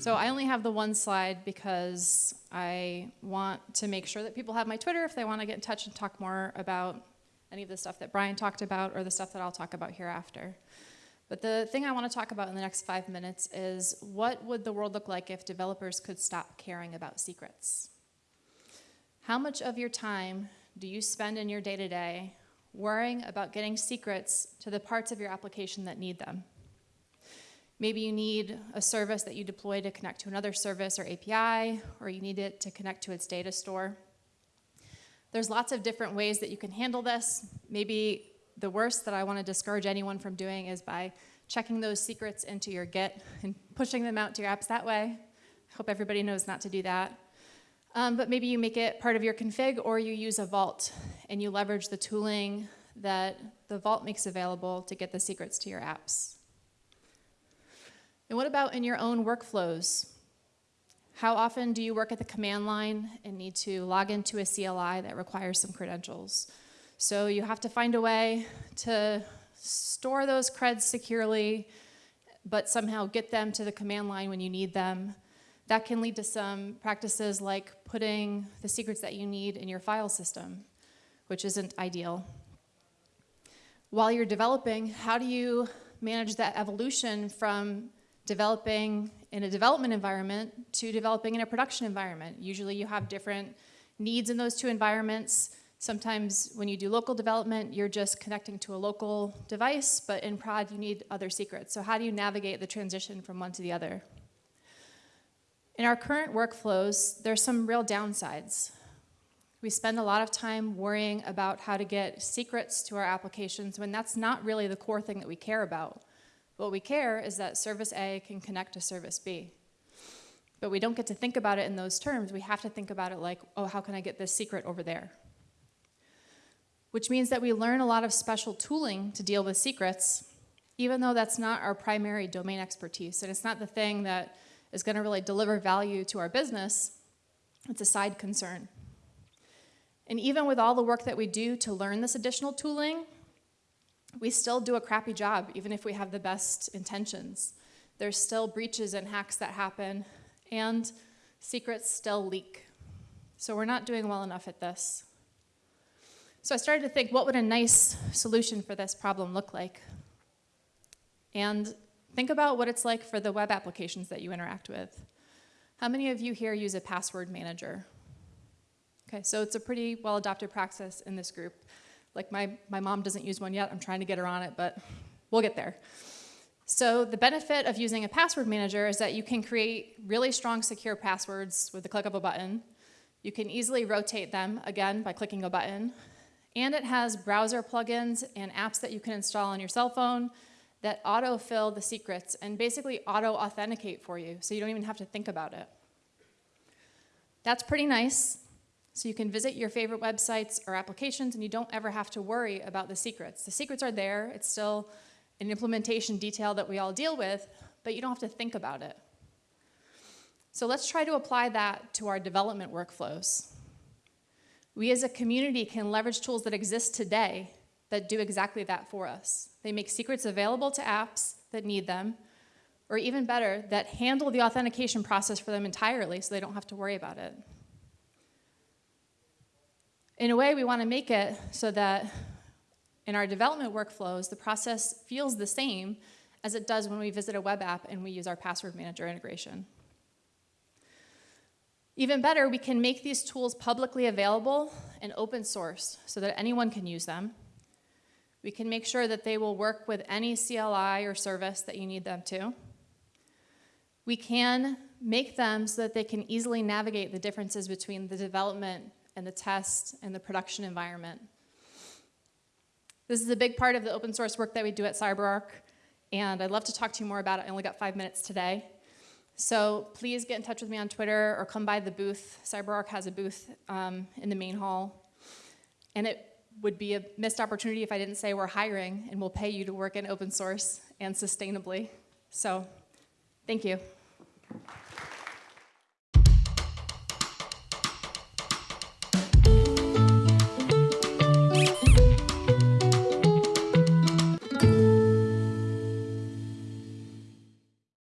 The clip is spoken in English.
So I only have the one slide because I want to make sure that people have my Twitter if they want to get in touch and talk more about any of the stuff that Brian talked about or the stuff that I'll talk about hereafter. But the thing I want to talk about in the next five minutes is what would the world look like if developers could stop caring about secrets? How much of your time do you spend in your day-to-day worrying about getting secrets to the parts of your application that need them? Maybe you need a service that you deploy to connect to another service or API, or you need it to connect to its data store. There's lots of different ways that you can handle this. Maybe the worst that I want to discourage anyone from doing is by checking those secrets into your Git and pushing them out to your apps that way. I hope everybody knows not to do that. Um, but maybe you make it part of your config or you use a vault and you leverage the tooling that the vault makes available to get the secrets to your apps. And what about in your own workflows? How often do you work at the command line and need to log into a CLI that requires some credentials? So you have to find a way to store those creds securely, but somehow get them to the command line when you need them. That can lead to some practices like putting the secrets that you need in your file system, which isn't ideal. While you're developing, how do you manage that evolution from developing in a development environment to developing in a production environment? Usually you have different needs in those two environments. Sometimes when you do local development, you're just connecting to a local device, but in prod you need other secrets. So how do you navigate the transition from one to the other? In our current workflows, there's some real downsides. We spend a lot of time worrying about how to get secrets to our applications when that's not really the core thing that we care about. What we care is that service A can connect to service B. But we don't get to think about it in those terms. We have to think about it like, oh, how can I get this secret over there? Which means that we learn a lot of special tooling to deal with secrets, even though that's not our primary domain expertise. And it's not the thing that is going to really deliver value to our business, it's a side concern. And even with all the work that we do to learn this additional tooling, we still do a crappy job, even if we have the best intentions. There's still breaches and hacks that happen, and secrets still leak. So we're not doing well enough at this. So I started to think, what would a nice solution for this problem look like? And Think about what it's like for the web applications that you interact with. How many of you here use a password manager? Okay, so it's a pretty well adopted practice in this group. Like my, my mom doesn't use one yet, I'm trying to get her on it, but we'll get there. So the benefit of using a password manager is that you can create really strong secure passwords with the click of a button. You can easily rotate them, again, by clicking a button. And it has browser plugins and apps that you can install on your cell phone that autofill the secrets and basically auto-authenticate for you, so you don't even have to think about it. That's pretty nice. So you can visit your favorite websites or applications and you don't ever have to worry about the secrets. The secrets are there, it's still an implementation detail that we all deal with, but you don't have to think about it. So let's try to apply that to our development workflows. We as a community can leverage tools that exist today that do exactly that for us. They make secrets available to apps that need them, or even better, that handle the authentication process for them entirely so they don't have to worry about it. In a way, we want to make it so that in our development workflows, the process feels the same as it does when we visit a web app and we use our password manager integration. Even better, we can make these tools publicly available and open source so that anyone can use them we can make sure that they will work with any CLI or service that you need them to. We can make them so that they can easily navigate the differences between the development and the test and the production environment. This is a big part of the open source work that we do at CyberArk, and I'd love to talk to you more about it. I only got five minutes today. So please get in touch with me on Twitter or come by the booth. CyberArk has a booth um, in the main hall. And it would be a missed opportunity if I didn't say we're hiring and we'll pay you to work in open source and sustainably. So thank you.